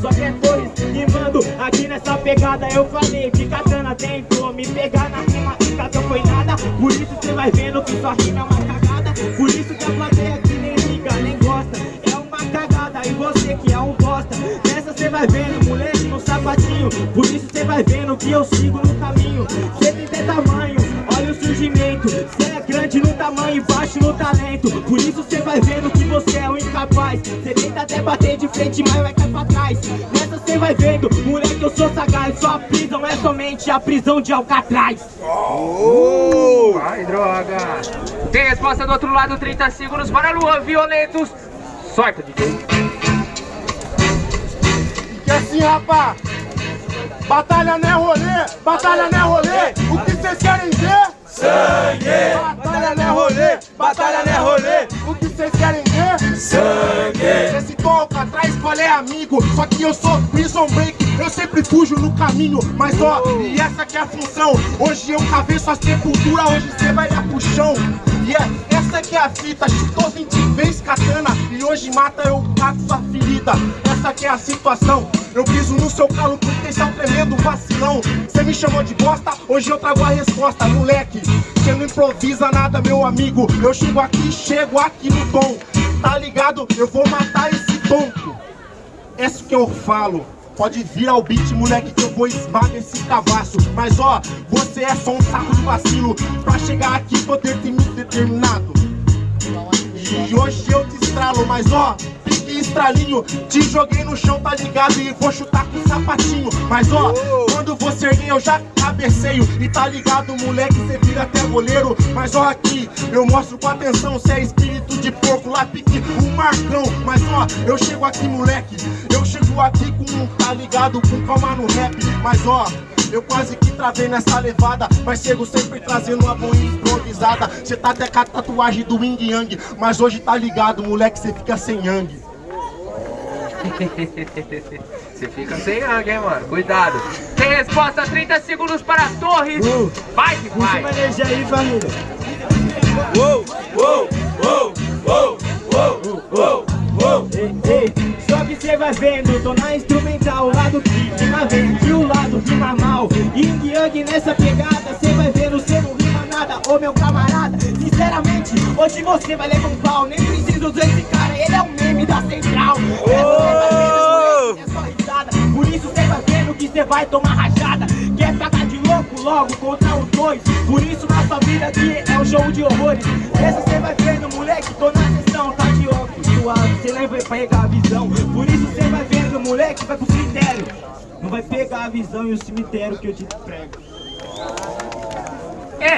só que é rimando aqui nessa pegada Eu falei que katana tentou me pegar na rima e katana foi nada. Por isso cê vai vendo que sua rima é uma cagada. Por isso que a plateia aqui nem liga, nem gosta. É uma cagada e você que é um bosta. Nessa cê vai vendo, moleque no sapatinho. Por isso cê vai vendo que eu sigo no caminho. Cê tem tamanho, olha o surgimento no tamanho e baixo no talento. Por isso cê vai vendo que você é um incapaz. Cê tenta até bater de frente, mas vai cair pra trás. Nessa cê vai vendo, moleque eu sou sagaz. Sua prisão é somente a prisão de Alcatraz. Ai, droga. Tem resposta do outro lado, 30 segundos. Para Luan Violentos. Sorte, DJ. Que assim, rapá, batalha não é rolê, batalha não é rolê, o que vocês querem ver? Sangue, o que vocês querem ver? sangue. Esse toca atrás, qual é amigo? Só que eu sou prison break, eu sempre fujo no caminho. Mas ó, e essa que é a função. Hoje eu cavei sua sepultura, hoje você vai dar pro chão. E é, essa que é a fita, chutou 20 vezes katana E hoje mata eu cago sua ferida Essa que é a situação Eu piso no seu calo porque você é um tremendo vacilão Você me chamou de bosta, hoje eu trago a resposta Moleque, você não improvisa nada meu amigo Eu chego aqui, chego aqui no tom Tá ligado? Eu vou matar esse tonto é isso que eu falo. Pode vir ao beat, moleque, que eu vou esmagar esse cavaço. Mas ó, você é só um saco de vacilo. Pra chegar aqui, poder ter me determinado. E hoje eu te estralo, mas ó, estralinho. Te joguei no chão, tá ligado? E vou chutar com sapatinho. Mas ó, quando você erguer, eu já cabeceio. E tá ligado, moleque, você vira até goleiro. Mas ó, aqui, eu mostro com atenção. Cê é espírito de porco, lá pique um marcão. Mas ó, eu chego aqui, moleque. Eu chego aqui com, tá ligado? Com calma no rap. Mas ó. Eu quase que travei nessa levada Mas chego sempre trazendo uma boa improvisada Cê tá até com a tatuagem do Wing Yang Mas hoje tá ligado, moleque, cê fica sem Yang Você fica sem rango, hein, mano? Cuidado. Tem resposta, 30 segundos para Torres. Uh, Vai que vai. energia aí, família Uou, uou, uou, uou, uou, uou, uou. Ei, ei, só que cê vai vendo, tô na instrumental, o lado que rima verde, o lado rima mal. Yin Yang nessa pegada, cê vai vendo, cê não rima nada, ô meu camarada. Sinceramente, hoje você vai levar um pau, nem preciso desse cara, ele é o meme da central. Essa vai vendo que cê vai tomar rajada. Quer pagar de louco logo contra os dois, por isso na sua vida aqui é um show de horrores. Essa cê vai vendo, moleque, tô na sessão, tá de óculos suave, cê não vai pegar a visão. Por isso cê vai vendo, moleque, vai pro cemitério. Não vai pegar a visão e o cemitério que eu te prego.